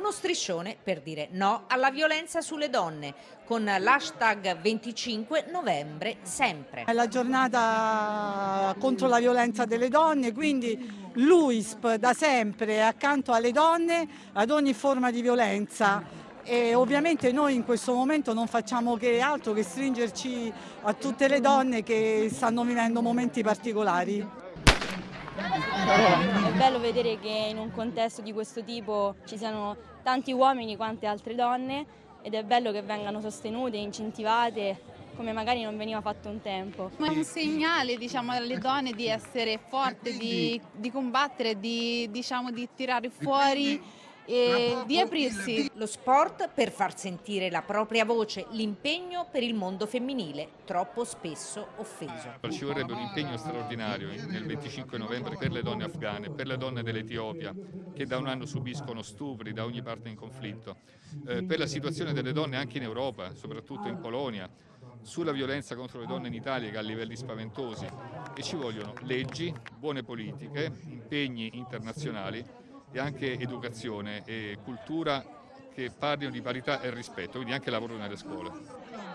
uno striscione per dire no alla violenza sulle donne con l'hashtag 25 novembre sempre. È la giornata contro la violenza delle donne, quindi l'UISP da sempre è accanto alle donne ad ogni forma di violenza e ovviamente noi in questo momento non facciamo che altro che stringerci a tutte le donne che stanno vivendo momenti particolari. È bello vedere che in un contesto di questo tipo ci siano tanti uomini quante altre donne ed è bello che vengano sostenute, incentivate come magari non veniva fatto un tempo. È un segnale diciamo, alle donne di essere forti, di, di combattere, di, diciamo, di tirare fuori e di aprirsi. Lo sport per far sentire la propria voce, l'impegno per il mondo femminile, troppo spesso offeso. Ci vorrebbe un impegno straordinario nel 25 novembre per le donne afghane, per le donne dell'Etiopia, che da un anno subiscono stupri da ogni parte in conflitto, eh, per la situazione delle donne anche in Europa, soprattutto in Polonia, sulla violenza contro le donne in Italia che ha livelli spaventosi e ci vogliono leggi, buone politiche, impegni internazionali e anche educazione e cultura che parlino di parità e rispetto, quindi anche lavoro nelle scuole.